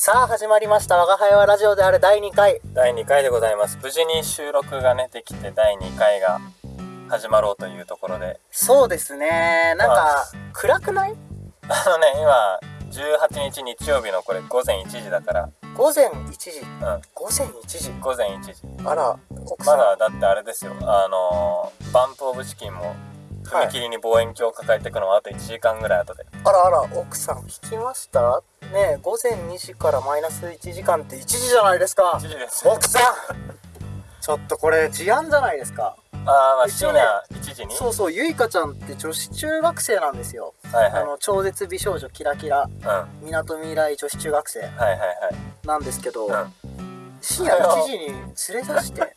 さあ始まりました「我が輩はラジオ」である。第2回。第2回でございます。無事に収録がねできて第2回が始まろうというところで。そうですね。なんか暗くない？あのね今18日日曜日のこれ午前1時だから。午前1時？うん。午前1時？午前1時。あら奥さん、まだだってあれですよ。あのーバンプオブチキンも踏切に望遠鏡を抱えていくのはあと1時間ぐらい後で、あらあら奥さん聞きました？ねえ午前2時からマイナス1時間って1時じゃないですか。1時です。奥さん。ちょっとこれ事案じゃないですか。あーまあ深夜1時に？そうそうゆいかちゃんって女子中学生なんですよ、はいはい。あの超絶美少女キラキラ。みなとみらい女子中学生。なんですけど、うん。深夜1時に連れ出して。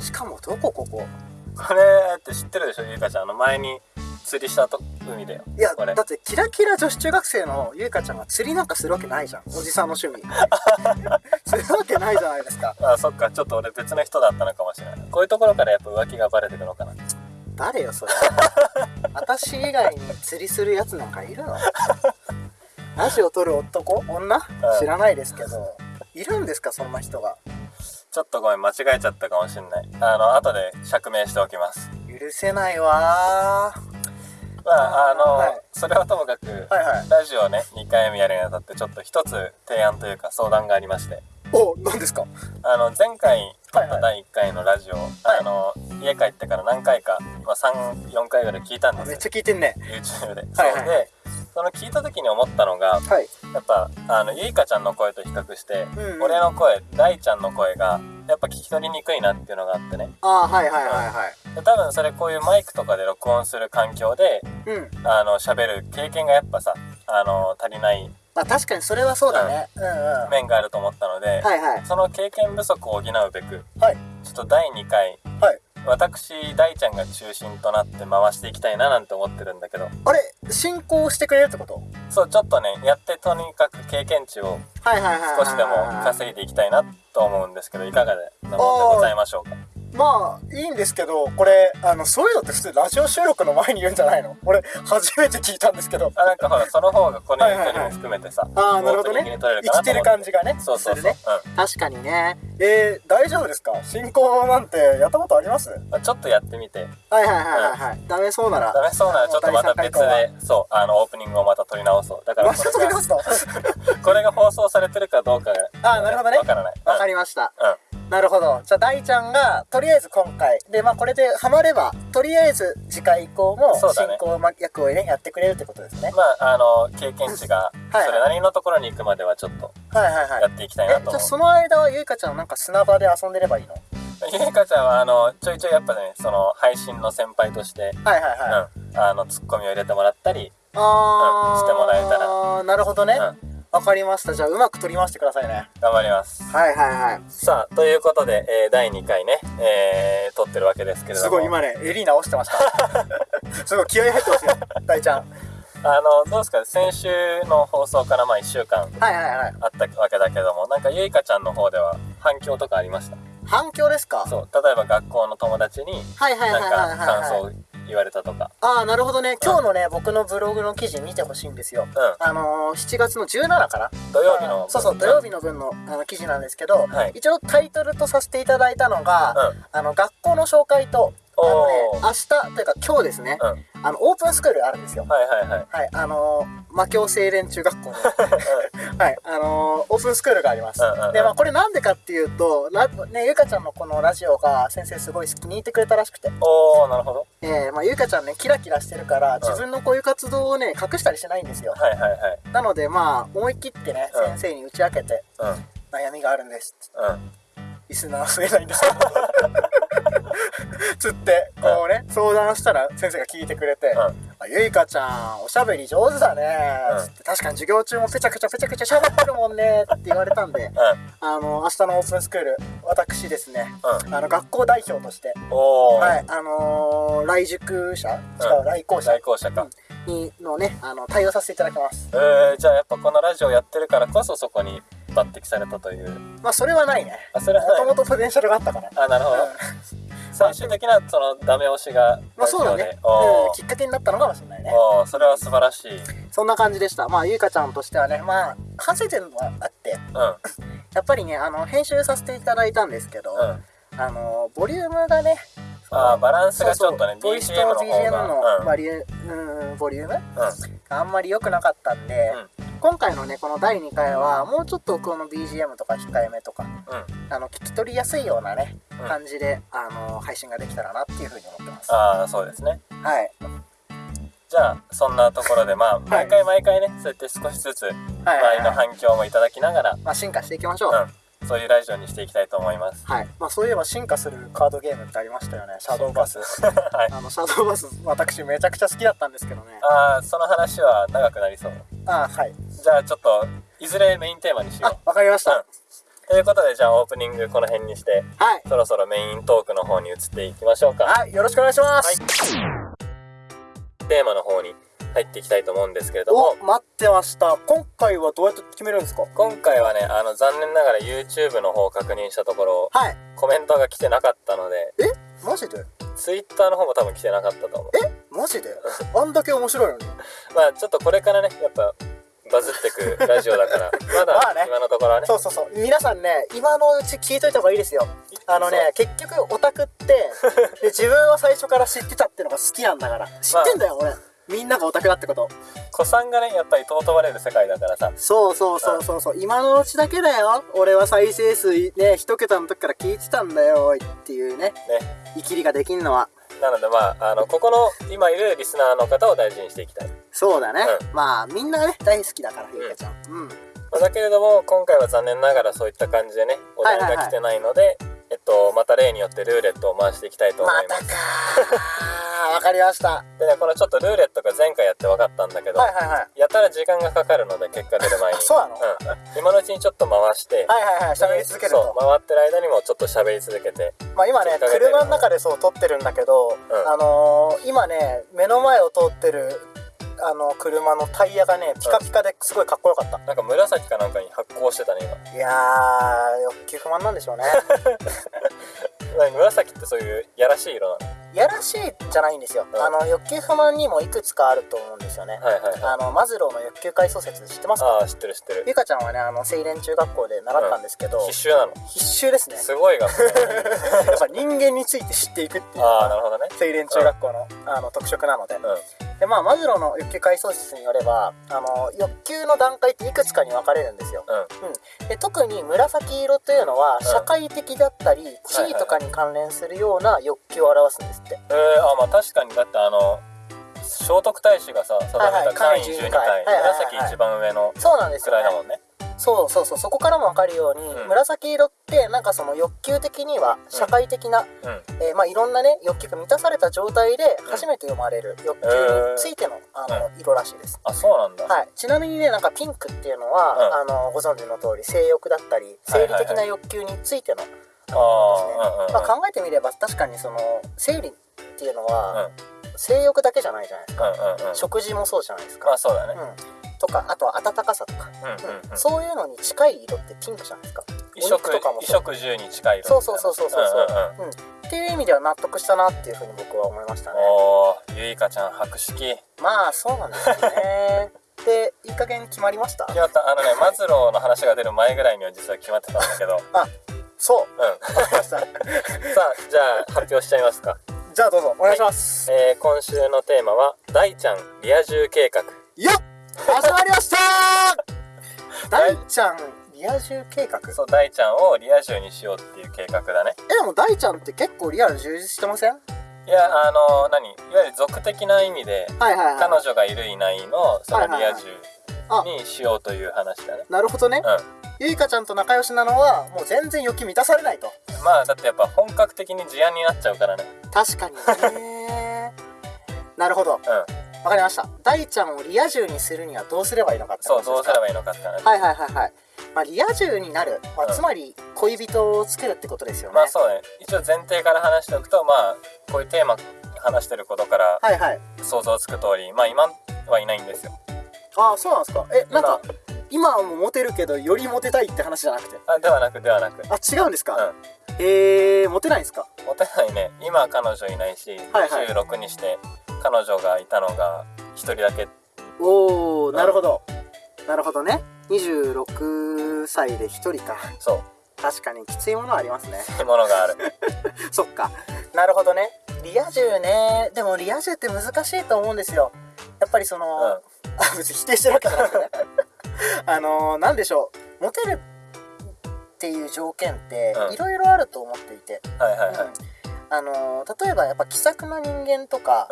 しかもどこここ？これって知ってるでしょゆいかちゃん。あの前に釣りしたと海だよいやこれだってキラキラ女子中学生のゆいかちゃんが釣りなんかするわけないじゃん おじさんの趣味。するわけないじゃないですか。あそっかちょっと俺別の人だったのかもしれない。こういうところからやっぱ浮気がバレてくのかな。誰よそれ。私以外に釣りするやつなんかいるの？ラジオ撮る男？女？知らないですけど。いるんですかそんな人が？ちょっとごめん間違えちゃったかもしれない。あの後で釈明しておきます。許せないわーまああの、はい。それはともかく、はいはい。ラジオね2回目やるにあたってちょっと一つ提案というか相談がありまして。お何ですか？あの前回撮っはい。はいた第1回のラジオ、あの家帰ってから何回か、まあ、34回ぐらい聞いたんですよ。めっちゃ聞いてんね。YouTube で、はいはい。そうでその聞いた時に思ったのがはい。やっぱあのゆいかちゃんの声と比較して、うんうん。俺の声大ちゃんの声がやっぱ聞き取りにくいなっていうのがあってね。ああはいはいはいはい。で多分それこういうマイクとかで録音する環境でうん。あの喋る経験がやっぱさあの足りないまあ確かにそれはそうだね。うん。うんはい面があると思ったので、はいその経験不足を補うべくはい。ちょっと第2回はい私大ちゃんが中心となって回していきたいななんて思ってるんだけど。あれ進行してくれるってこと？そうちょっとねやってとにかく経験値を少しでも稼いでいきたいなと思うんですけどいかがでなものでございましょうか？まあいいんですけどこれあのそういうのって普通ラジオ収録の前に言うんじゃないの？俺初めて聞いたんですけど。あなんかほらその方がこのはいはいはい人にも含めてさああなるほどね。生きてる感じがねそうそうそう、するね。確かにね。えー、大丈夫ですか？進行なんてやったことあります？あちょっとやってみて。はいはいはいはい、ダメそうなら。ダメそうならちょっとまた別でそうあのオープニングをまた撮り直そう。だからこれが これが放送されてるかどうかがあーなるほどね。わからない。わかりりました。うんなるほど。じゃあ大ちゃんがとりあえず今回。でまあこれでハマればとりあえず次回以降も進行役をねやってくれるってことですね。まああの経験値がはい。それなりのところに行くまではちょっとはいはいはい。やっていきたいなと思う。あその間はゆいかちゃんなんか砂場で遊んでればいいの？ゆいかちゃんはあのちょいちょいやっぱねその配信の先輩として、はいはいはい、うん、あのツッコミを入れてもらったり、あー、うんしてもらえたら。なるほどね。うん、わ、かりました。じゃあうまく取り回してくださいね。頑張ります。はいはいはい。さあということで、えー第2回ね、えー撮ってるわけですけれども。すごい今ね襟直してました。すごい気合い入ってますよ大ちゃん。あのどうですか？先週の放送からまあ1週間はいはいはい。あったわけだけどもなんかゆいかちゃんの方では反響とかありました？反響ですか？そう例えば学校の友達にはいはいはいはいなんはい。か感想言われたとか。ああなるほどね。今日のね僕のブログの記事見てほしいんですよ。うあのー、7月の17かな？土曜日の。そうそう土曜日の分のあの記事なんですけど、はい。一応タイトルとさせていただいたのが、うん。あの学校の紹介とあのね明日というか今日ですね、うん。はいあのオープンスクールあるんですよ。はいはいはい。あのー、魔境青年中学校の。はいあのー、オープンスクールがあります、うんうんうん。でまあこれなんでかっていうとラねゆかちゃんのこのラジオが先生すごい好きに入ってくれたらしくて。おおなるほど。えー、まあゆかちゃんねキラキラしてるから自分のこういう活動をね隠したりしないんですよ。はいはいはい。なのでまあ思い切ってね、うん。先生に打ち明けてうん。悩みがあるんですうん。リスナー増えないんです つってこうね相談したら先生が聞いてくれて「うん。あゆいかちゃんおしゃべり上手だね」うん。つって「確かに授業中もペチャクチャペチャクチャしゃべってるもんね」って言われたんでうあの明日のオープンスクール私ですねんうん。あの学校代表としてはいあのー、来塾者違う、うん来校者来校舎か、にのねあの対応させていただきます。えー、じゃあやっぱこのラジオやってるからこそそこに抜擢されたという。まあそれはないね。あそれはもともとポテンシャルがあったから。あなるほど、うん最終的なそのダメ押しがまあそうだね。うん、きっかけになったのかもしれないね。それは素晴らしい。そんな感じでした。まあゆいかちゃんとしてはねまあ反省点はあってうん。やっぱりねあの編集させていただいたんですけど、うん。あのボリュームがねあーバランスがちょっとねボイスと BGM の方 BGM がのバリュー、うん、ボリュームあんまり良くなかったんで、今回のねこの第2回はもうちょっとこの BGM とか控えめとかうん。うんあの聞き取りやすいようなね、うん。感じであの配信ができたらなっていうふうに思ってます。ああそうですね。はい。じゃあそんなところでまあ毎回毎回ねそうやって少しずつはい周りのはい。はい、反響もいただきながらまあ、進化していきましょう、うんそういうラジオにしていきたいと思います。はい、まあ、そういえば進化するカードゲームってありましたよね。シャドーバス。はい。あのシャドーバス私めちゃくちゃ好きだったんですけどね。ああその話は長くなりそう。あはい。じゃあちょっといずれメインテーマにしよあうわかりました、うん。ということでじゃあオープニングこの辺にしてはい。そろそろメイントークの方に移っていきましょうか。はいよろしくお願いします、はい。テーマの方に入っていきたいと思うんですけれども。お待ってました。今回はどうやって決めるんですか？今回はねあの残念ながら YouTube の方を確認したところはい。コメントが来てなかったのでえ？マジで？Twitter の方も多分来てなかったと思う。マジで？あんだけ面白いのに。まあちょっとこれからねやっぱバズってくラジオだから。まだ今のところはね。そうそうそう。皆さんね今のうち聞いといた方がいいですよ。あのね結局オタクって で自分は最初から知ってたってのが好きなんだから。知ってんだよ、俺みんながオタクだってこと。子さんがねやっぱり尊ばれる世界だからさ。そうそうそうそうそう。今のうちだけだよ。俺は再生数ね一桁の時から聞いてたんだよっていうね。ね。生きりができんのは。なのでまああのここの今いるリスナーの方を大事にしていきたい。そうだね、うまあみんなね大好きだからゆうかちゃん。うん、まあだけれども今回は残念ながらそういった感じでねお題が来てないので、えっとまた例によってルーレットを回していきたいと思います、またかー。わかりました。はでねこのちょっとルーレットが前回やって分かったんだけど、いはいはい。やたら時間がかかるので結果出る前に。あそうなの？うん、今のうちにちょっと回して、はいはいはい喋り続けると。回ってる間にもちょっと喋り続けてまあ今ね車の中でそう撮ってるんだけど、ん。あのー今ね目の前を通ってるあの車のタイヤがねピカピカですごいかっこよかった、なんか紫かなんかに発光してたね今。いやー欲求不満なんでしょうね。紫ってそういうやらしい色なの？やらしいじゃないんですよ、うん。あの欲求不満にもいくつかあると思うんですよね、はいはいはい。あのマズローの欲求階層説知ってますか？ああ知ってる知ってる。ゆかちゃんはねあの青年中学校で習ったんですけど、必修なの？必修ですね。すごい学校。やっぱ人間について知っていくっていうああなるほどね。青年中学校の,、あの特色なので、うんでまあマズローの欲求階層説によればあの欲求の段階っていくつかに分かれるんですよ。うん。で特に紫色というのはん。社会的だったり、地位とかに関連するような欲求を表すんですって、えー、あまあ確かにだってあの聖徳太子がさ定めたはいはい。簡位12簡位12回はいはいはい紫一番上のそうなんですよ、ね。くらいだ、もんねそうそうそうそこからも分かるように、うん。紫色ってなんかその欲求的には社会的な、うん。えーまあ、いろんなね欲求が満たされた状態で初めて読まれる欲求についての,、あの色らしいです。あそうなんだ、はい、ちなみにねなんかピンクっていうのは、あのご存知の通り性欲だったり生理的な欲求についての、ああうんうんうん。まあ、考えてみれば確かにその生理っていうのは、うん。性欲だけじゃないじゃないですか、うんうんうん。食事もそうじゃないですか、まあそうだね。うん、とかあとは温かさとか、うんうんうん。そういうのに近い色ってピンクじゃないですか？衣食お肉とかも衣そう。食住に近い色。そうそうそうそうそうそう、んうんうん。うん。っていう意味では納得したなっていうふうに僕は思いましたね。おーゆいかちゃん博識。まあそうなんですよね。でいい加減決まりました？決まった。あのねマズローの話が出る前ぐらいには実は決まってたんだけど。うんそう。さわかりました。あじゃあ発表しちゃいますか。じゃあどうぞお願いします、えー、今週のテーマは大ちゃんリア充計画。よっ始まりました。大ちゃんリア充計画。そう大ちゃんをリア充にしようっていう計画だね。えでも大ちゃんって結構リアル充実してません？いやあの何？いわゆる俗的な意味ではいはい彼女がいるいないのそのリア充あにしようという話だね。なるほどね、うゆいかちゃんと仲良しなのはもう全然欲求満たされないと。んまあだってやっぱ本格的に事案になっちゃうからね。確かにね。なるほど。うんわかりました。大ちゃんをリア充にするにはどうすればいいのかってそう話ですか？どうすればいいのかって話はいはいはいはい。まあリア充になる、まあうんつまり恋人を作るってことですよね、まあそうね。一応前提から話しておくとまあこういうテーマ話してることからはいはい。想像つく通りまあ今はいないんですよ。ああそうなんですか。えなんか今はもうモテるけどよりモテたいって話じゃなくて？あではなくではなく。あ違うんですか、うん。えー、モテないんですか？モテないね。今は彼女いないし、はいはい。26にして彼女がいたのが1人だけ。おおなるほど、なるほどね。26歳で1人か。そう。確かにきついものはありますね。そういうものがある。そっか。なるほどね。リア充ね。でもリア充って難しいと思うんですよ。やっぱりその、うん。あ別に否定してるわけじゃなくてね。あのなんでしょう。モテるっていう条件ってうん。いろいろあると思っていて、はいはいはい。うん。あの例えばやっぱ気さくな人間とか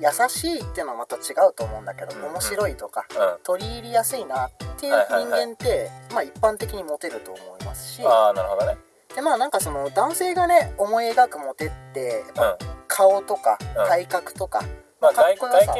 優しいっていうのはまた違うと思うんだけど、うんうん。面白いとかうん。うん取り入りやすいなっていう人はいはいはい。間って、まあ一般的にモテると思いますしああなるほどね。でまあなんかその男性がね思い描くモテってやっ顔とかうん。体格とか、まあ外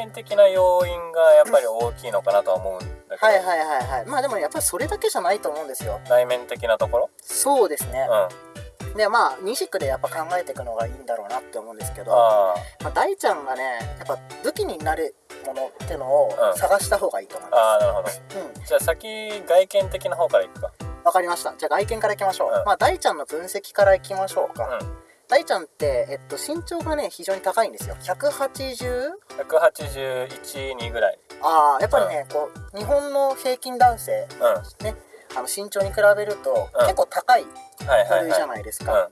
見的な要因がやっぱり大きいのかなとは思うんだけど、はいはいはいはい。まあでもやっぱりそれだけじゃないと思うんですよ。内面的なところ？そうですね。うん、でまあ二軸でやっぱ考えていくのがいいんだろうなって思うんですけどあまあ、大ちゃんがねやっぱ武器になるものってのをうん。探した方がいいと思いあああまなるほど。すうん。じゃあ先外見的な方からいくか。わかりました。じゃあ外見からいきましょう、うん。まあ大ちゃんの分析からいきましょうか、うん。大ちゃんって、えっと、身長がね非常に高いんですよ。180? 181、2ぐらい。ああやっぱりね、こう日本の平均男性うん。ねあの身長に比べると、うん。結構高いはいはいはい。部類じゃないですか、うん。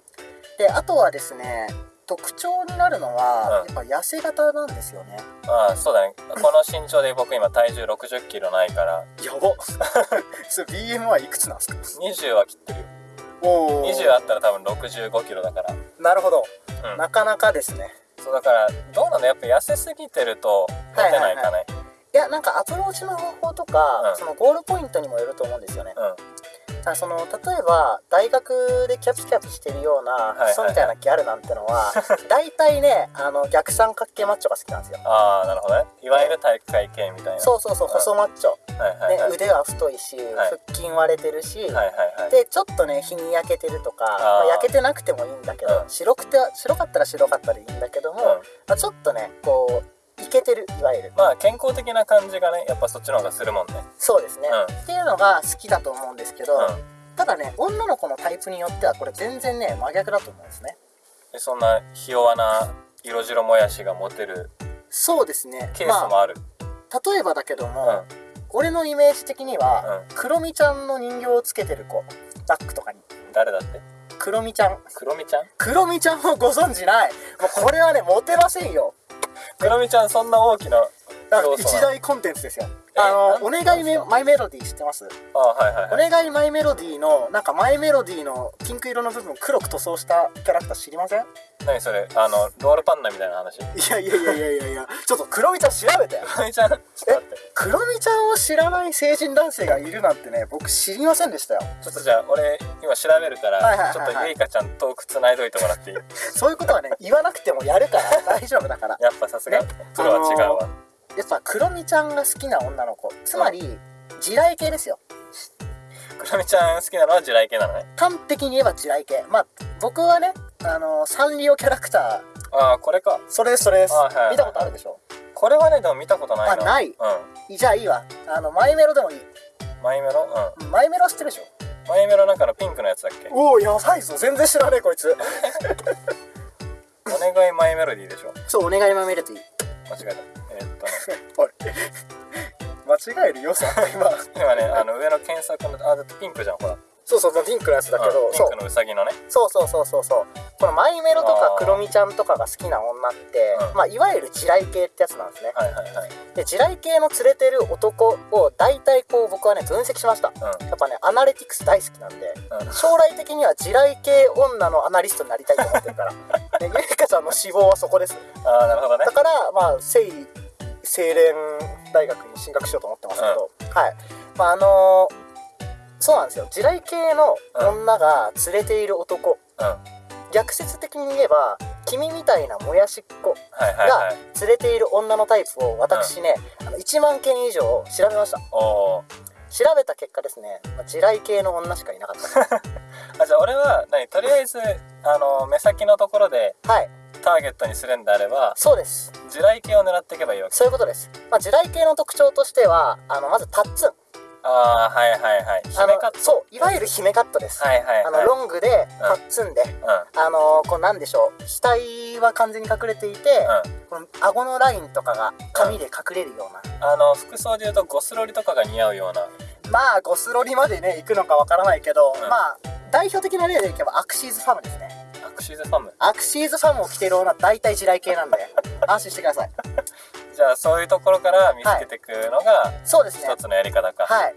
であとはですね特徴になるのは、うん。やっぱ痩せ型なんですよね。ああそうだね。この身長で僕今体重6 0キロないから。やば それ BMI いくつなんですか？20は切ってるよ。お20あったら多分6 5キロだから。なるほど、うん。なかなかですね。そうだからどうなのやっぱ痩せすぎてるとモテないかね、いやなんかアプローチの方法とか、うん。そのゴールポイントにもよると思うんですよね。うん。その例えば大学でキャピキャピしてるようなクソみたいなギャルなんてのは 大体ねあの逆三角形マッチョが好きなんですよ。ああなるほどね。いわゆる体育会系みたいな。そうそうそう細マッチョ、はいはいはい、ね、腕は太いし、はい。腹筋割れてるし、はいはいはい。でちょっとね日に焼けてるとかまあ、焼けてなくてもいいんだけど、うん。白くて白かったら白かったでいいんだけども、うん。まあ、ちょっとねこうイケてる。いわゆる。まあ健康的な感じがねやっぱそっちの方がするもんね。そうですね、うっていうのが好きだと思うんですけど、うん。ただね女の子のタイプによってはこれ全然ね真逆だと思うんですね。でそんなひ弱な色白もやしがモテるそうですね。ケースもある、まあ、例えばだけども、うん。俺のイメージ的には、うクロミちゃんの人形をつけてる子。バッグとかに。誰だって？クロミちゃん。クロミちゃん？クロミちゃんをご存知ない。もうこれはねモテませんよクロミちゃんそんな大きな一大コンテンツですよ。あのお願いメマイメロディー知ってます？あはいはいおはい。願いマイメロディーのなんかマイメロディーのピンク色の部分を黒く塗装したキャラクター知りません？何それあのロールパンナみたいな話？クいやいやいやいやいやいやちょっとクロミちゃん調べてロミちゃんちょっと待って。クロミちゃんを知らない成人男性がいるなんてね僕知りませんでしたよ。ちょっとじゃあ俺今調べるから、はいはいはいはい。ちょっとゆいかちゃんトークつないどいてもらっていいそういうことはね言わなくてもやるから大丈夫だからやっぱさすがねプロは違うわ、やっぱクロミちゃんが好きな女の子。つまり地雷系ですよ。クロミちゃん好きなのは地雷系なのね。端的に言えば地雷系。まあ僕はねあのサンリオキャラクター。ああこれか。それですそれです、はいはいはい。見たことあるでしょ？これはねでも見たことないな。あない。うん。じゃあいいわ。あのマイメロでもいい。マイメロ？うマイメロ知ってるでしょ？んマイメロなんかのピンクのやつだっけ？おおやばいぞ。全然知らねえこいつ。お願いマイメロディーでしょ。そうお願いマイメロディー間違えた。えーっとね。おい。間違えるよさ。今。今ねあの上の検索のあだってピンクじゃんほら。そうそうピンクのやつだけど、そう。うんピンクのウサギのね。そうそうそうそうそう。このマイメロとかクロミちゃんとかが好きな女って、うん。まあいわゆる地雷系ってやつなんですね。はいはいはい。で地雷系の連れてる男を大体こう僕はね分析しました。うん。やっぱねアナリティクス大好きなんでうん。将来的には地雷系女のアナリストになりたいと思ってるから。でゆいかちゃんの志望はそこです。ああなるほどね。だからまあ聖精錬大学に進学しようと思ってますけど、はい。まああのーそうなんですよ。地雷系の女が連れている男、うん。はい逆説的に言えば君みたいなもやしっ子はいはい連れている女のタイプを私ね、あの1万件以上調べました。調べた結果ですねまあ地雷系の女しかいなかった。あじゃあ俺は何とりあえずあの目先のところではい。ターゲットにするんであればそうです。地雷系を狙っていけばいいわけ。そういうことです、まあ、地雷系の特徴としてはあのまずタッツンああはいはいはい。あの姫カット。そういわゆる姫カットです、はいはいあはい。のロングでパッツンで、うん。あのこうなんでしょう。額は完全に隠れていて、この顎のラインとかが髪で隠れるような、あの服装でいうとゴスロリとかが似合うような。まあゴスロリまでね行くのかわからないけど、うん。まあ代表的な例でいけばアクシーズファムですね。アクシーズファム。アクシーズファムを着てる女大体地雷系なんで 安心してくださいじゃあそういうところから見つけていくのがそうですね。一つのやり方か、はい。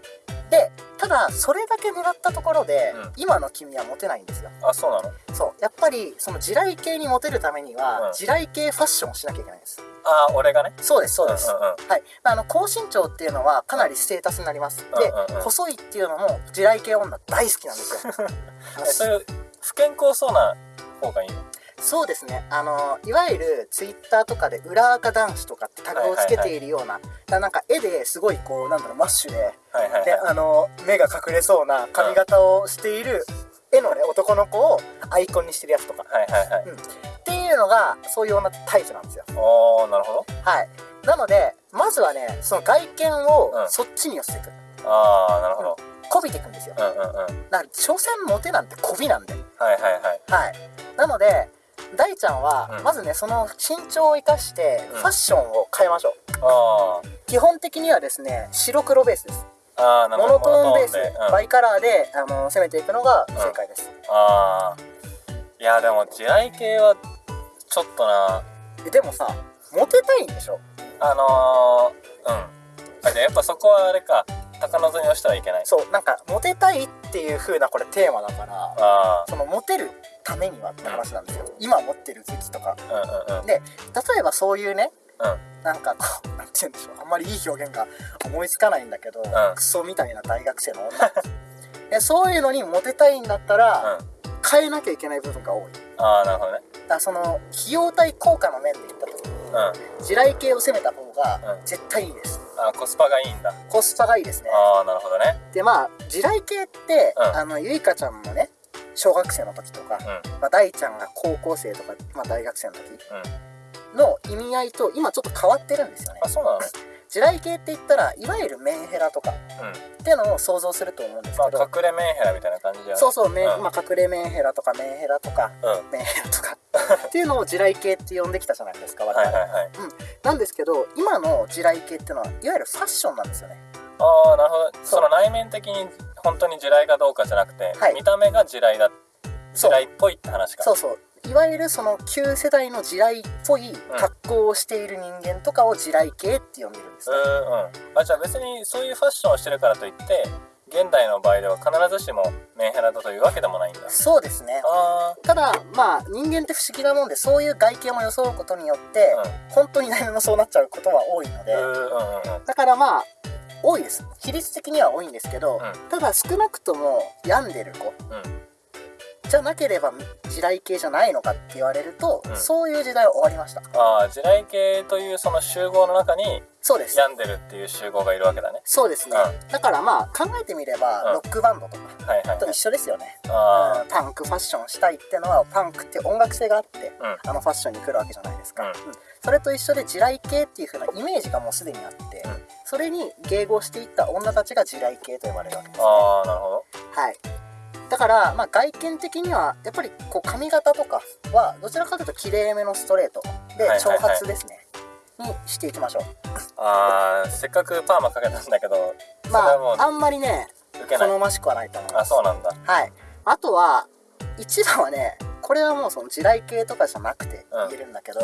でただそれだけ狙ったところで、うん。今の君はモテないんですよ。あそうなの？そう。やっぱりその地雷系にモテるためには、うん。地雷系ファッションをしなきゃいけないんです。あ俺がね？そうですそうです、んうんうん。はい、まああの高身長っていうのはかなりステータスになります、で、うんうんうん。細いっていうのも地雷系女大好きなんですよ。そういう不健康そうな方がいいの？そうですね。あのいわゆるツイッターとかで裏垢男子とかってタグをつけているような、だからなんか絵ですごいこうなんだろうマッシュではいはいではい。あの目が隠れそうな髪型をしている絵のね男の子をアイコンにしてるやつとか。はいはいはい、っていうのがそういう女タイプなんですよ。おーなるほど。はい。なのでまずはねその外見をうん。そっちに寄せていく。ああなるほど。こびていくんですよ。うんうんうん。はいだから所詮モテなんてこびなんで。はいはい。はい。なので大ちゃんはうん。まずねその身長を生かしてうん。ファッションを変えましょう。あ基本的にはですね白黒ベースです。モノトーンベースバイカラーであの攻めていくのが正解です。ああいやでも地雷系はちょっとな。えでもさモテたいんでしょ？あのー、うん。やっぱそこはあれか。高望みをしてはいけない。そうなんかモテたいっていう風なこれテーマだからあそのモテるためにはって話なんですよ。今持ってる武器とか。あうんうんうん。で例えばそういうねうん。なんかこう なんて言うんでしょう。あんまりいい表現が思いつかないんだけど、ん。クソみたいな大学生の女。でそういうのにモテたいんだったら、うん。変えなきゃいけない部分が多い。だああなるほどね。からその費用対効果の面で言った時にうん。地雷系を攻めた方がうん。絶対いいです。あーコスパがいいんだ。コスパがいいですね。ああなるほどね。でまあ地雷系って、うん。あのゆいかちゃんのね小学生の時とか、うん。まあ、大ちゃんが高校生とか、まあ、大学生の時うん。の意味合いと今ちょっと変わってるんですよね。あそうなの？地雷系って言ったらいわゆるメンヘラとかうん。っていうのを想像すると思うんですまあけど、隠れメンヘラみたいな感じじゃないそうそう、メンうん。まあ、隠れメンヘラとかメンヘラとかうん。メンヘラとかっていうのを地雷系って呼んできたじゃないですか我々、はいはい。はいなんですけど今の地雷系っていうのはいわゆるファッションなんですよね。ああなるほど。その内面的に本当に地雷かどうかじゃなくて、はい。見た目が地雷だ地雷っぽいって話か。そうそう。いわゆるその旧世代の地雷っぽい格好をしている人間とかを地雷系って呼んでるんですね、うんうん。あじゃあ別にそういうファッションをしてるからといって現代の場合では必ずしもメンヘラだというわけでもないんだ。そうですね。あただまあ人間って不思議なもんでそういう外見を装うことによって、本当に何もそうなっちゃうことは多いので、うんうん。だからまあ多いです。比率的には多いんですけど、うん。ただ少なくとも病んでる子。うんじゃなければ地雷系じゃないのかって言われると、うん。そういう時代は終わりました。ああ地雷系というその集合の中にそうです。病んでるっていう集合がいるわけだね。そうですね、うだからまあ考えてみれば、うん。ロックバンドとかはいはいはい。と一緒ですよね、あうん。パンクファッションしたいってのはパンクって音楽性があって、うん。あのファッションに来るわけじゃないですか、うん。うん。それと一緒で地雷系っていう風なイメージがもうすでにあって、うん。それに迎合していった女たちが地雷系と呼ばれるわけですね。ああなるほど。はいだから、まあ、外見的にはやっぱりこう髪型とかはどちらかというと綺麗めのストレートで長髪ですね、にしていきましょあーせっかくパーマかけたんだけどまああんまりね好ましくはないと思いまあすそうなんだ。はい。あとは一番はねこれはもうその地雷系とかじゃなくてうん。言えるんだけど、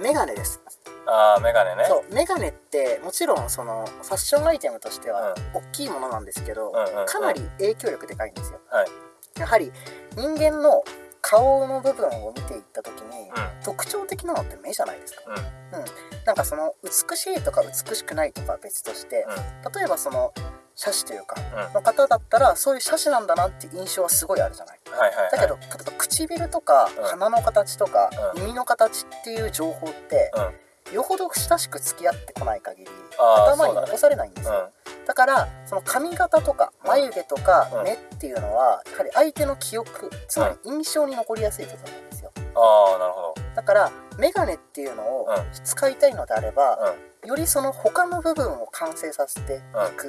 メガネですああメガネね。そうメガネってもちろんそのファッションアイテムとしてはう大きいものなんですけど、うんうんうん。かなり影響力でかいんですよ。はい。やはり人間の顔の部分を見ていった時に、う特徴的なのって目じゃないですか、んうん。うん、なんかその美しいとか美しくないとかは別として、例えばその写真というかうん。の方だったらそういう写真なんだなって印象はすごいあるじゃない。はいはいはい。だけど例えば唇とかうん。鼻の形とかうん。耳の形っていう情報ってうんよほど親しく付き合ってこない限り頭に残されないんですよ。だからその髪型とかうん。眉毛とかうん。目っていうのはやはり相手の記憶つまり印象に残りやすい部分なんですよ。ああなるほど。だからメガネっていうのをうん。使いたいのであればうよりその他の部分を完成させていく、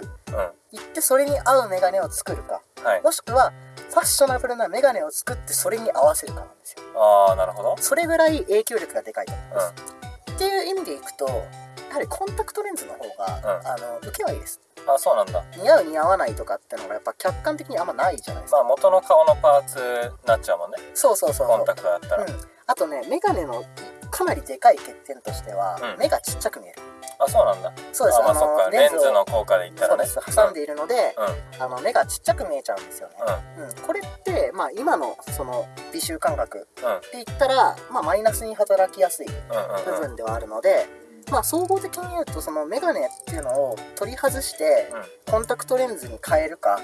いってそれに合うメガネを作るかはい。もしくはファッショナブルなメガネを作ってそれに合わせるかなんですよ。ああなるほど。それぐらい影響力がでかいと思います、っていう意味でいくとやはりコンタクトレンズの方が、うん。あの受けはいいです。あそうなんだ。似合う似合わないとかってのがやっぱ客観的にあんまないじゃないですか、まあ元の顔のパーツになっちゃうもんね。そうそうそうコンタクトだったら、うん、あとねメガネのかなりでかい欠点としては、うん。目がちっちゃく見えるあそうなんだ。そうです。あまあそっか。レンズの効果で言ったそうらねです。挟んでいるので、うん。あの目がちっちゃく見えちゃうんですよね、うん。これって、まあ、今のその美醜感覚うんうんって言ったら、まあ、マイナスに働きやすい部うんうんうん。分ではあるので、まあ、総合的に言うとそのメガネっていうのを取り外してうん。コンタクトレンズに変えるか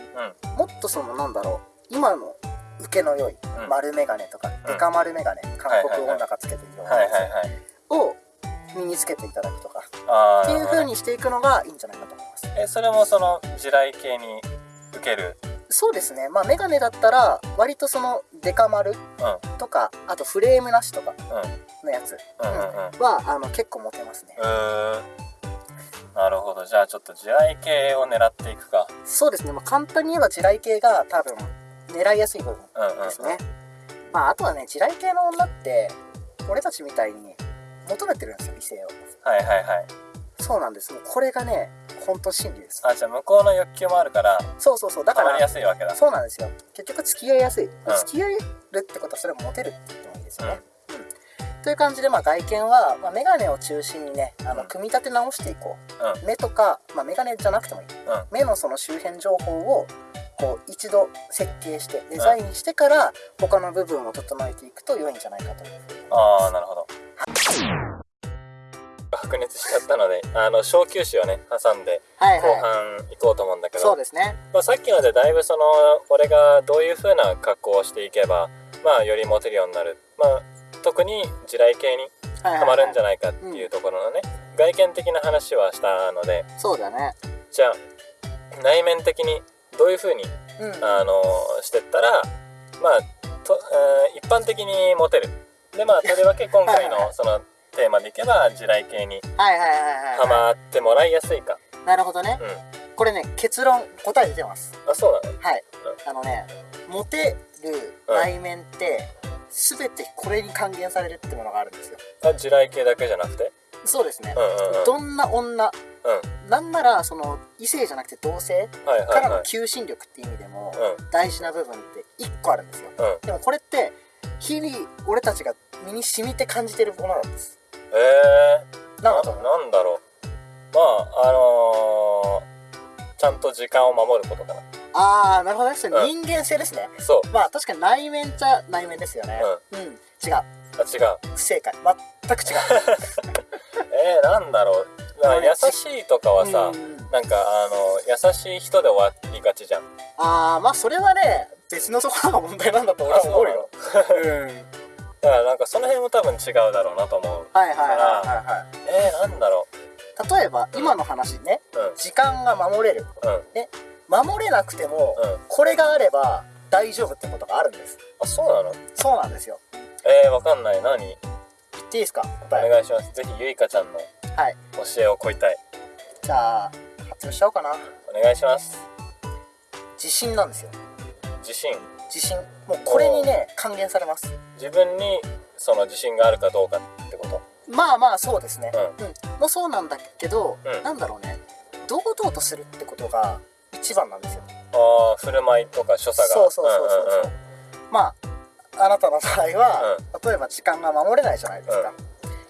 もっとそのなんだろう今の受けの良いうん。丸メガネとかうん。デカ丸メガネ韓国女がつけてるようなはいやつを身につけていただくとっていう風にしていくのがいいんじゃないかと思います。えそれもその地雷系に受ける？そうですね。まあメガネだったら割とそのデカ丸うん。とかあとフレームなしとかうん。のやつうんうんうん。はあの結構モテますね。なるほど。じゃあちょっと地雷系を狙っていくか。そうですね、まあ、簡単に言えば地雷系が多分狙いやすい部分うんうん。ですね、まああとはね地雷系の女って俺たちみたいに求めてるんですよ異性をはいはいはい。そうなんです。もうこれがね本当真理です。あじゃあ向こうの欲求もあるからそうそうそう。だからやすいわけだ。そうなんですよ。結局付き合いやすい、ん。付き合えるってことはそれもモテるって言ってもいいですよね、うん。という感じで、まあ、外見は、まあ、メガネを中心にねあのうん。組み立て直していこう、う目とか、まあ、メガネじゃなくてもいい。うん。目のその周辺情報をこう一度設計してデザインしてから他の部分を整えていくと良いんじゃないかという。ふうにああなるほど白熱しちゃったのであの小休止をね挟んで後はいはい。半行こうと思うんだけど、そうですね。まあ、さっきのでだいぶその俺がどういう風な格好をしていけばまあよりモテるようになる。まあ特に地雷系にはいハマるんじゃないかっていうところのね、外見的な話はしたので。そうだね。じゃあ内面的にどういう風にうん。あのしてったらまあと、えー一般的にモテる。でまあとりわけ今回はいはいはい。のそのテーマでいけば地雷系にはいはいはいハはい、はマってもらいやすいか。い、なるほどね。うん。これね結論答え出てます。あそうなの？はい。あのねモテる内面って全てこれに還元されるってものがあるんですよ。あ地雷系だけじゃなくて？そうですね。うんうんうん。どんな女うん。なんならその異性じゃなくて同性からのはい。求心力っていう意味でもうん。大事な部分って1個あるんですよ。うん。でもこれって日々俺たちが身に染みて感じてるものなんですえー、なんだと思うなんだろう。まああのー、ちゃんと時間を守ることかな。ああなるほどね。それうん。人間性ですね、そう。まあ確かに内面っちゃ内面ですよね。うん、違う。あ違う。不正解。全く違う。えー、なんだろう。だから優しいとかはさ、うん。なんかあの優しい人で終わりがちじゃん。ああまあそれはね別のところが問題なんだと俺は思うよ。うんだからなんかその辺も多分違うだろうなと思うはいはいはいはいはえー、なんだろい例えば今の話ね。ううん。時間が守れる。うん。守れなくてもうん。これがあれば大丈夫ってことがあるんです。あそうなの？そうなんですよ。えー、わかんない。何？言っていいですか？お答え。願いします。ぜひゆいかちゃんのはい。教えを請いたい。じゃあ発表しちゃおうかな。お願いします。自信なんですよ。自信自信もうこれにね還元されます。自分にその自信があるかどうかってこと？まあまあそうですね。ううん、もうそうなんだけど、うん。なんだろうね。堂々とするってことが一番なんですよ。ああ振る舞いとか所作が。そうそうそうそうそう、んんん。まああなたの場合は、例えば時間が守れないじゃないですか、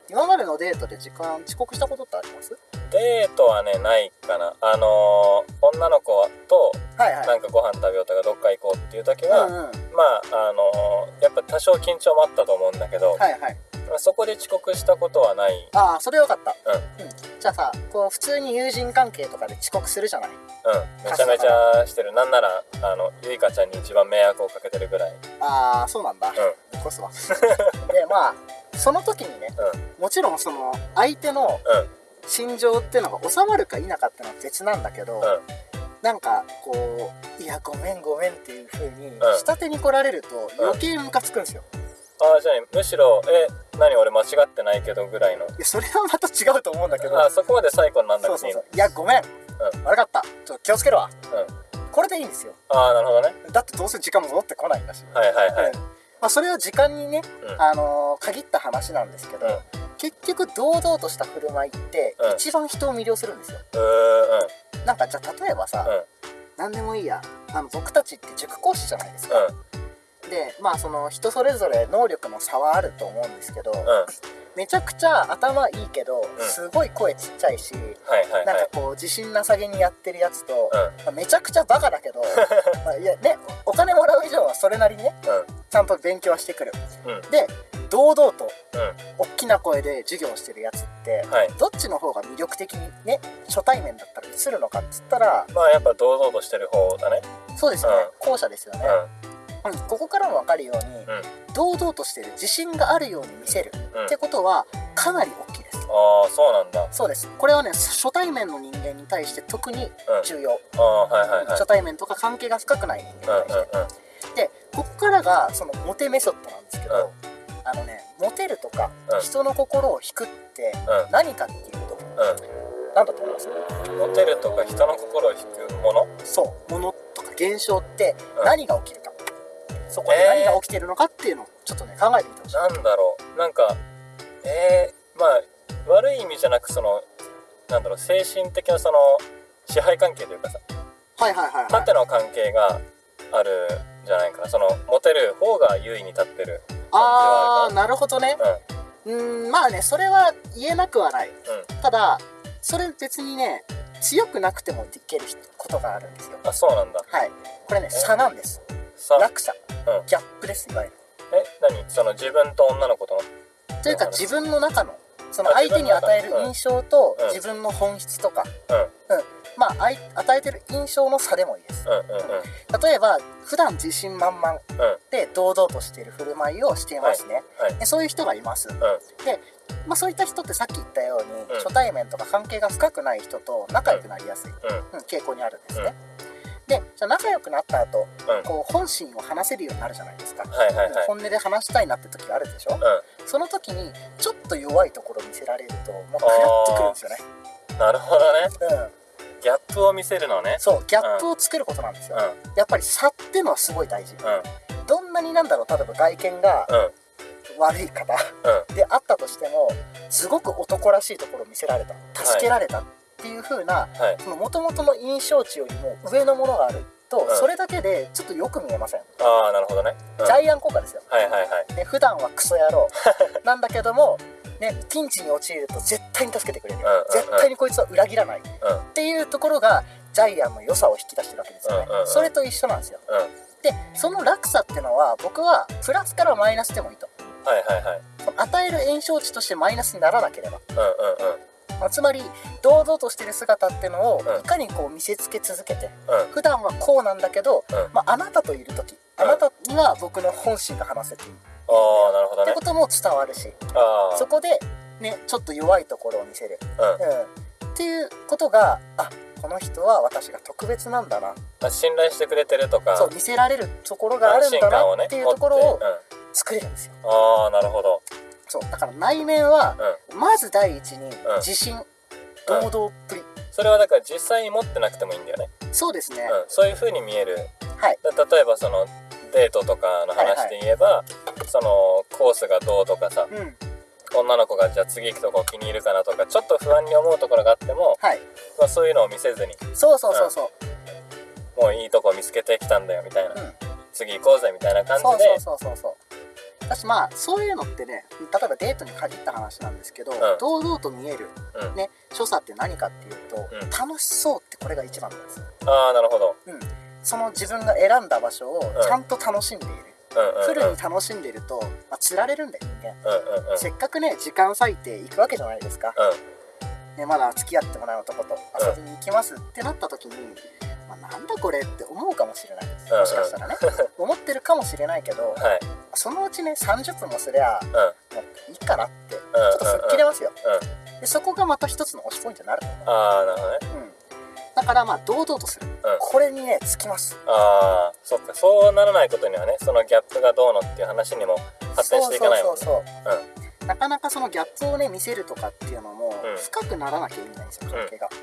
今までのデートで時間遅刻したことってあります？デートはねないかな。あのー女の子とはいはい。なんかご飯食べようとかどっか行こうっていう時は、うんうん。まああのーやっぱ多少緊張もあったと思うんだけど、はいはい。そこで遅刻したことはない。ああそれよかった。うん。うん、じゃあさこう普通に友人関係とかで遅刻するじゃない？うん。めちゃめちゃしてる。なんならあのゆいかちゃんに一番迷惑をかけてるぐらい。ああそうなんだ、うん。こすわでまあその時にねうん。もちろんその相手のうん。心情っていうのが収まるか否かっていうのは別なんだけど、うん。なんかこう「いやごめんごめん」っていう風にん。下手に来られると余計ムカつくんですよ、ああじゃあむしろえ何俺間違ってないけどぐらいの。いやそれはまた違うと思うんだけどあそこまで最高になんなくていいいやごめん、う悪かった。ちょっと気をつけるわ。うん。これでいいんですよ。ああなるほどね。だってどうせ時間も戻ってこないんだし、はいはいはい。うんまあ、それは時間にね、うん。あのー限った話なんですけど、うん。結局堂々とした振る舞いってうん。一番人を魅了するんですよ、うーんなんかじゃあ例えばさ、うん。何でもいいや。あの僕たちって塾講師じゃないですか、うん。でまあその人それぞれ能力の差はあると思うんですけど、うん。めちゃくちゃ頭いいけど、ん。すごい声ちっちゃいし、はいはいはい。なんかこう自信なさげにやってるやつと、うん。まあめちゃくちゃバカだけど まあいやねお金もらそれなりにねちゃんと勉強はしてくる。うん。うんで堂々とう大きな声で授業をしてるやつってんはい。どっちの方が魅力的にね初対面だったら映るのかっつったらまあやっぱ堂々としてる方だね。そうですよね、う後者ですよね、ううん。ここからも分かるように、んうん。堂々としてる自信があるように見せる、うん。ってことはかなり大きいです。ああそうなんだ。そうです。これはね初対面の人間に対して特にうん。重要、はいはいはい。初対面とか関係が深くない人間に対して、うんうんうんでここからがそのモテメソッドなんですけど、うん。あのねモテるとか、うん。人の心を引くってうん。何かっていうとう何だと思います？んモテるとか人の心を引くもの？そう。ものとか現象ってうん。何が起きるか、そこで何が起きてるのかっていうのをちょっとね考えてみてほしい、なんだろう。なんかえー、まあ悪い意味じゃなくそのなんだろう精神的なその支配関係というかさ。はいはいはいはい。縦の関係があるんじゃないかな。そのモテる方が優位に立ってる。ああなるほどね。うん。まあねそれは言えなくはない。うん。ただそれ別にね強くなくてもできることがあるんですよ。あそうなんだ。はい。これね差なんです。さ落差。うん。ギャップですいわゆる。え？何？その自分と女の子との？というかうん自分の中のそのあ相手に与える印象とうん。自分の本質とか、うんまあ与えてる印象の差でもいいです。うんうんうん。例えば普段自信満々うん。で堂々としている振る舞いをしていますね、はい。でそういう人がいます。うん。で、まあ、そういった人ってさっき言ったように、うん。初対面とか関係が深くない人と仲良くなりやすい、うん。うん。傾向にあるんですね、でじゃあ仲良くなった後うん。こう本心を話せるようになるじゃないですか、はいはいはい。本音で話したいなって時があるでしょ、うその時にちょっと弱いところを見せられるともうクラッとくるんですよね。んなるほどね。うんギャップを見せるのね。そうギャップを作ることなんですよ、うん。やっぱり差ってのはすごい大事。うん。どんなになんだろう例えば外見がうん。悪い方うん。であったとしてもすごく男らしいところを見せられた助けられたっていう風なはい。その元々の印象値よりも上のものがあると、うん。それだけでちょっとよく見えません、ああなるほどね、ジャイアン効果ですよ、はいはいね、普段はクソ野郎。なんだけども、ね、ピンチに陥ると絶対に助けてくれる、絶対にこいつは裏切らない。っうん。ていうところがジャイアンの良さを引き出してるわけですよね、それと一緒なんですよ。うん。でその落差っていうのは僕はプラスからマイナスでもいいと。はいはいはい。与える炎症値としてマイナスにならなければ、うんうんうん。まあつまり堂々としてる姿っていうのをうん。いかにこう見せつけ続けてうん。普段はこうなんだけど、うん。まあ、あなたといる時あなたには僕の本心が話せていい、ああなるほどね。ってことも伝わるし。そこでねちょっと弱いところを見せる、うん。うん、っていうことがあこの人は私が特別なんだな。あ信頼してくれてるとかそう見せられるところがあるんだなっていうところを作れるんですよ。うん、ああなるほど。そうだから内面はうん。まず第一にん。自信、堂々っぷり、それはだから実際に持ってなくてもいいんだよね、そうですね、うん、そういう風に見える。はい。だ例えばそのデートとかの話で言えば、そのコースがどうとかさうん。女の子がじゃあ次行くとこ気に入るかなとかちょっと不安に思うところがあっても、はい。まあ、そういうのを見せずにそうそうそうそう、もういいとこ見つけてきたんだよみたいな、うん。次行こうぜみたいな感じで。そうそうそうそうそう。私まあそういうのってね例えばデートに限った話なんですけど、ん。堂々と見える、うん。ね所作って何かっていうと、うん。楽しそうってこれが一番なんです、ああなるほど。うん、その自分が選んだ場所をちゃんと楽しんでいる、フルに楽しんでいると、まあ、釣られるんだよ人間、うんうんうん。せっかくね時間割いて行くわけじゃないですか、ね、まだ付き合ってもない男と遊びに行きますってなった時に、まあ、なんだこれって思うかもしれない。もしかしたらね。思ってるかもしれないけどうんはい。そのうちね30分もすりゃうん。もういいかなってちうんょっと吹っ切れますよ。うん。でそこがまた一つの推しポイントになると思ああなるほどね。う、うん、だからまあ堂々とする、うん。これにねつきます。ああそっか。そうならないことにはねそのギャップがどうのっていう話にも発展していかないもんね。そうそうそうそう。なかなかそのギャップをね見せるとかっていうのもうん。深くならなきゃいけないんですよ関係が、うん、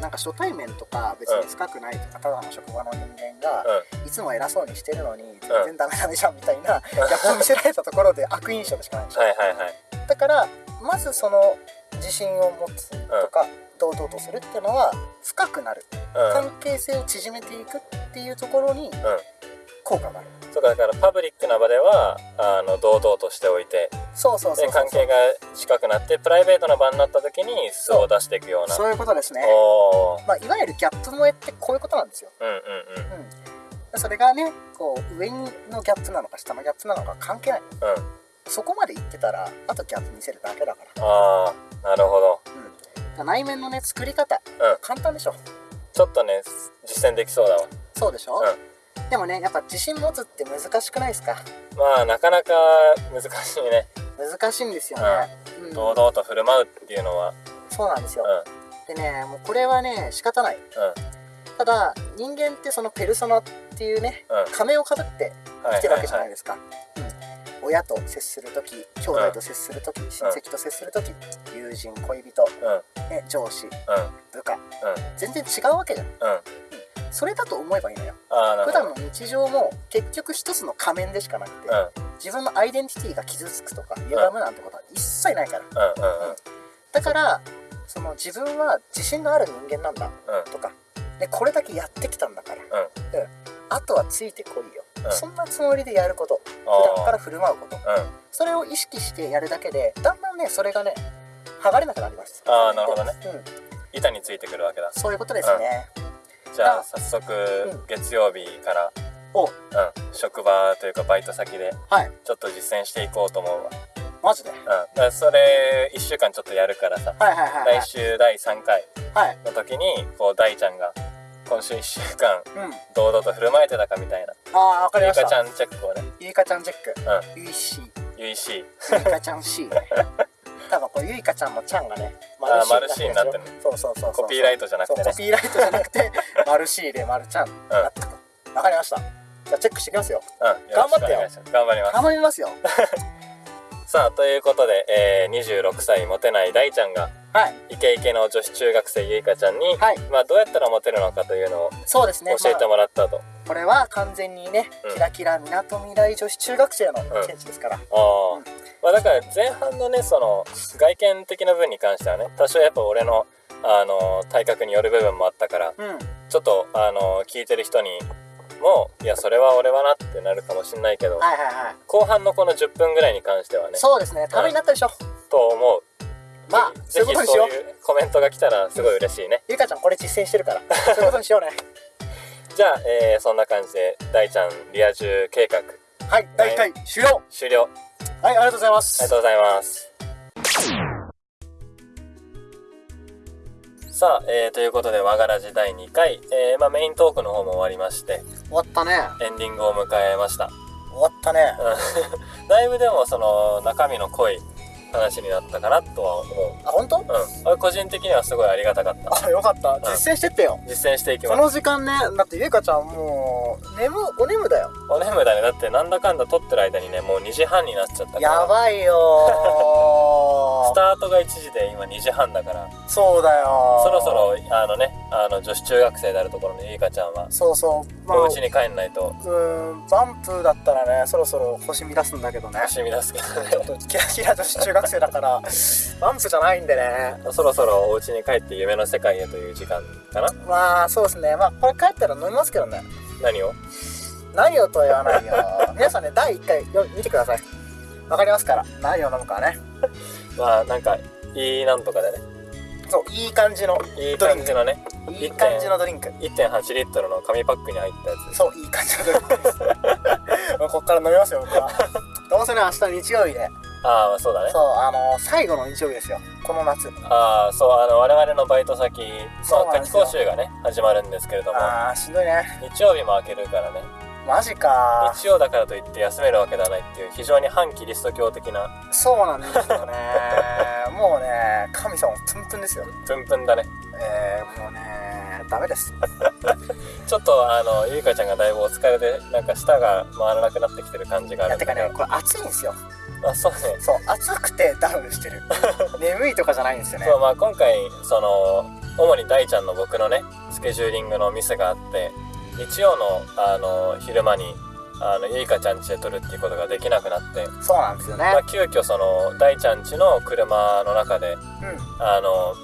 なんか初対面とか別に深くないとかただの職場の人間がいつも偉そうにしてるのに全然ダメダメじゃんみたいなギャップを見せられたところで悪印象でしかないでしょはいはいはい。だからまずその自信を持つとか堂々とするっていうのは深くなる。うん。関係性を縮めていくっていうところに効果があるそうかだからパブリックな場ではあの堂々としておいてそうそうそうそう。で関係が近くなってプライベートな場になった時に素を出していくような。そういうことですね。まあ、いわゆるギャップ萌えってこういうことなんですよ。うんうんうん。うん、それがねこう上のギャップなのか下のギャップなのか関係ない。うん。そこまで言ってたらあとギャップ見せるだけだから,、ああなるほど。うん、内面のね作り方。うん。簡単でしょ。ちょっとね実践できそうだわ。そうでしょ、うでもねやっぱ自信持つって難しくないですか？まあなかなか難しいね。難しいんですよね、うん。堂々と振る舞うっていうのは。そうなんですよ。う、ん。でねもうこれはね仕方ない。ただ人間ってそのペルソナっていうねうん。うん仮面をかぶっては生きてるわけじゃないいですか、うん。親と接する時兄弟と接する時、親戚と接する時友人恋人、うん。ね、上司うん。部下うん。全然違うわけじゃん。うんそれだと思えばいいのよ。普段の日常も結局一つの仮面でしかなくて、うん。自分のアイデンティティが傷つくとか歪むなんてことは一切ないから。うんうんうん。だからその自分は自信のある人間なんだうん。とかでこれだけやってきたんだから、うん。あとはついてこいよ、うん。そんなつもりでやること。普段から振る舞うことうん。それを意識してやるだけでだんだんねそれがね剥がれなくなります。あーなるほどね。うん。板についてくるわけだ。そういうことですね、じゃああ早速うん。月曜日からお。うん職場というかバイト先ではい。ちょっと実践していこうと思うわ。マジで？うん。それ1週間ちょっとやるからさ。はいはいはいはい。来週第3回はい。の時にこう大ちゃんが今週1週間うん。堂々と振る舞えてたかみたいな。ああわかりました。ゆいかちゃんチェックをね。ゆいかちゃんチェック。うん。ゆいし。ゆいし。ゆいかちゃん C ね多分これゆいかちゃんのちゃんがねあー丸 C になってる。そうそうそうそう。コピーライトじゃなくてね。コピーライトじゃなくて丸 C で丸ちゃんになったとわかりました。じゃあチェックしていきますよ。うん。よろしくお願いします。頑張ります頑張りますよ。さあということで、えー、26歳モテない大ちゃんがはい。イケイケの女子中学生ゆいかちゃんに、はい。まあ、どうやったらモテるのかというのをそうですね。教えてまあもらったと、これは完全にねうん。キラキラみなとみらい女子中学生の見地ですから。ああ、うんまあだから前半のねその外見的な部分に関してはね多少やっぱ俺のあの体格による部分もあったからうん。ちょっとあの聞いてる人にもいやそれは俺はなってなるかもしんないけどはいはいはい。後半のこの10分ぐらいに関してはねそうですね。ためになったでしょ。と思う。まあぜひそういうコメントが来たらすごい嬉しいね。ゆかちゃんこれ実践してるから。そういうことにしようねじゃあ、えーそんな感じで大ちゃんリア充計画。はい大体終了。終了。はいありがとうございます。ありがとうございます。さあ、えーということで、和がらじ第2回、えーまあ、メイントークの方も終わりまして、終わったね。エンディングを迎えました。終わったね。うん。だいぶでも、その、中身の濃い話になったかなとは思う。あ本当？うん。俺個人的にはすごいありがたかった。あよかった実践してってよ実践していきこます。の時間ねだってゆかちゃんもう眠お眠だよお眠だね。だって、なんだかんだ撮ってる間にね、もう2時半になっちゃったから。やばいよ スタートが1時で今2時半だから、そうだよそろそろ、あのね、あの、女子中学生であるところのゆいかちゃんは、そうそうまあお家に帰んないと、うーんバンプだったらねそろそろ星見出すんだけどね楽しみですけどね。ちょっとキラキラ女子中学生だからバンプじゃないんでね。そろそろお家に帰って夢の世界へという時間かな。まあそうですね。まあこれ帰ったら飲みますけどね。何を？何をとは言わないよ。皆さんね第1回よ見てください。わかりますから。何を飲むかね。まあなんかいいなんとかでね。そういい感じのいい感じのね。いい感じのドリンク。1.8リットルの紙パックに入ったやつそういい感じのドリンクです。こっから飲みますよ僕は。どうせね明日日曜日でああそうだね。そうあの最後の日曜日ですよ。この夏。ああそうあの我々のバイト先そうなんですよ。講習がね始まるんですけれども。あーしんどいね。日曜日も開けるからね。マジか。日曜だからといって休めるわけではないっていう非常に反キリスト教的な。そうなんですよね。もうね神様プンプンですよ。プンプンだね。えー、もうねダメです。ちょっとあのゆいかちゃんがだいぶお疲れでなんか舌が回らなくなってきてる感じがあいやてかるんだけどねこれ暑いんですよ。あそうね。そう暑くてダウンしてる。眠いとかじゃないんですよね。そうまあ今回その主に大ちゃんの僕のねスケジューリングのミスがあって日曜のあの昼間にあのゆいかちゃん家で撮るっていうことができなくなって、そうなんですよね、まあ、急遽その大ちゃん家の車の中でうん。あの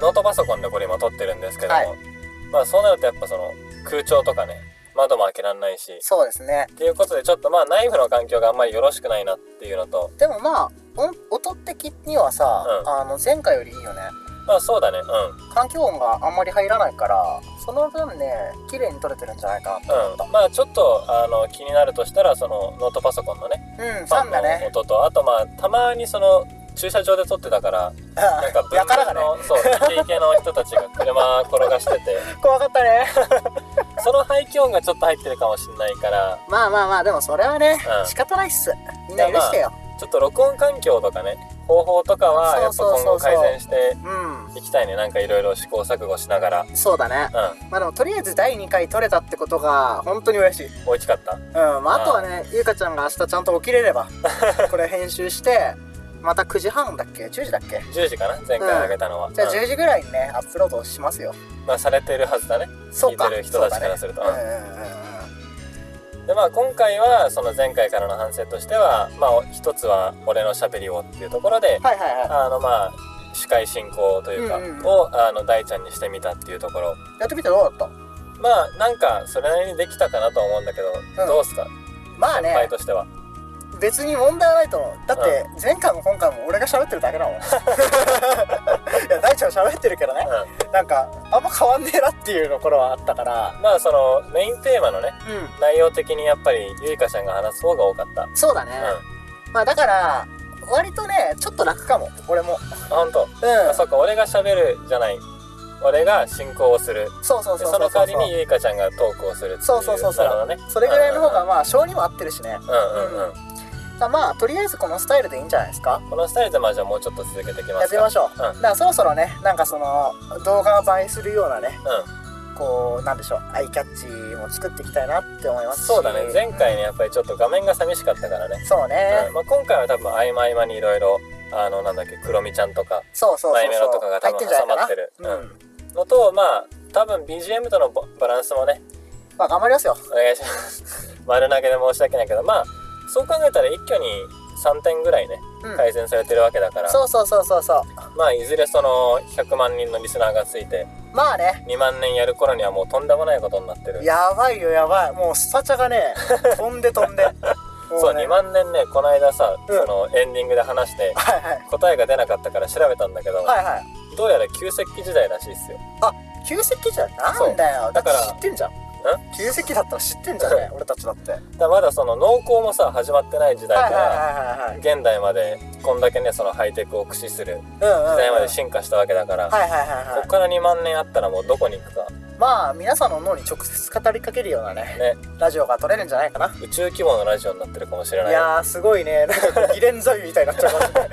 ノートパソコンでこれ今撮ってるんですけども、はいまあそうなるとやっぱその空調とかね窓も開けられないし。そうですね。っていうことでちょっとまあ内部の環境があんまりよろしくないなっていうのと。でもまあ音音的にはさ、うん。あの前回よりいいよね。まあそうだね。うん。環境音があんまり入らないからその分ね綺麗に撮れてるんじゃないかなと思った。うん、まあちょっとあの気になるとしたらそのノートパソコンのね。うん、ファンの音とあとまあたまにその駐車場で撮ってたからなんかやからがね。の、そうイケイケの人たちが車転がしてて。怖かったね。その排気音がちょっと入ってるかもしれないから。まあまあまあでもそれはね、うん。仕方ないっす。みんな許してよ、ちょっと録音環境とかね方法とかはやっぱ今後改善してうん。いきたいね。なんかいろいろ試行錯誤しながら。そうだね。うん。まあでもとりあえず第2回撮れたってことが本当に嬉しい。大きかった。うん。まああとはねゆうかちゃんが明日ちゃんと起きれれば これ編集してまた9時半だっけ？10時だっけ？10時かな？前回上げたのは、じゃあうん10時ぐらいにねアップロードしますよ。まあされてるはずだね。そうか。聞いてる人たちからすると。ね。うん。うんうんうんでまあ今回はその前回からの反省としてはまあ一つは俺のしゃべりをっていうところではいはいはあのまあ司会進行というか、うんうんうん。をあの大ちゃんにしてみたっていうところ。いやってみてどうだった？まあなんかそれなりにできたかなとは思うんだけど、うん。どうっすか？まあ先輩ねとしては別に問題はないと思う。だって前回も今回も俺が喋ってるだけだもん。いや大ちゃん喋ってるけどね。うなんかあんま変わんねえなっていうところはあったから。んまあそのメインテーマのねう内容的にやっぱりゆいかちゃんが話す方が多かった。んそうだね、まあだから割とねちょっと楽かも。俺も。あ本当、うん。あそっか俺が喋るじゃない。俺が進行をする。そうそうでそうそう。その代わりにゆいかちゃんがトークをするっていう。そうそうそうそう。ね。それぐらいの方がまあ性にも合ってるしね。うんうんうんだまあとりあえずこのスタイルでいいんじゃないですか？このスタイルでまあじゃあもうちょっと続けていきますか。やってみましょう、うん。だからそろそろねなんかその動画が映えするようなねうん。こうなんでしょうアイキャッチも作っていきたいなって思いますし。そうだね。前回ねやっぱりちょっと画面が寂しかったからね、そうね、うん。まあ、今回は多分合間合間にいろいろあのなんだっけクロミちゃんとかそうそうそうマイメロとかが多分挟まってる。うのとまあ多分 BGM とのババランスもねまあ頑張りますよ。お願いします。丸投げで申し訳ないけどまあそう考えたら一挙に3点ぐらいねうん。改善されてるわけだから、そうそうそうそうそう。まあいずれその100万人のリスナーがついてまあね。2万年やる頃にはもうとんでもないことになってる。やばいよやばい。もうスパチャがね 飛んで飛んで。そうもね2万年ねこの間さ、うん。そのエンディングで話してはいはい。答えが出なかったから調べたんだけど、はいはい。どうやら旧石器時代らしいっすよ。旧石器じゃなんだよ。だから知ってんじゃん旧石器だったら知ってんじゃん。ね俺たちだって。はいだまだその農耕もさ始まってない時代から、現代までこんだけねそのハイテクを駆使する時代まで進化したわけだから、こはいっから2万年あったらもうどこに行くか。まあ皆さんの脳に直接語りかけるようなねね。ラジオが撮れるんじゃないかな。宇宙規模のラジオになってるかもしれない。いやーすごいね。なんかギレンザビみたいになっちゃいますね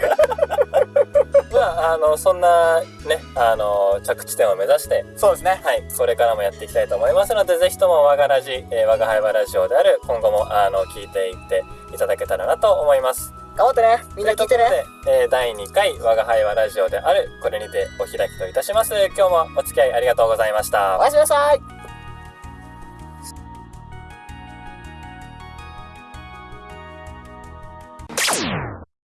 まああのそんなねあの着地点を目指してそうですね。はいこれからもやっていきたいと思いますのでぜひとも我がラジ、えー、我が輩はラジオである今後もあの聞いていっていただけたらなと思います。頑張ってね。みんな聞いてね。ということで、えー第2回我が輩はラジオであるこれにてお開きといたします。今日もお付き合いありがとうございました。おやすみなさい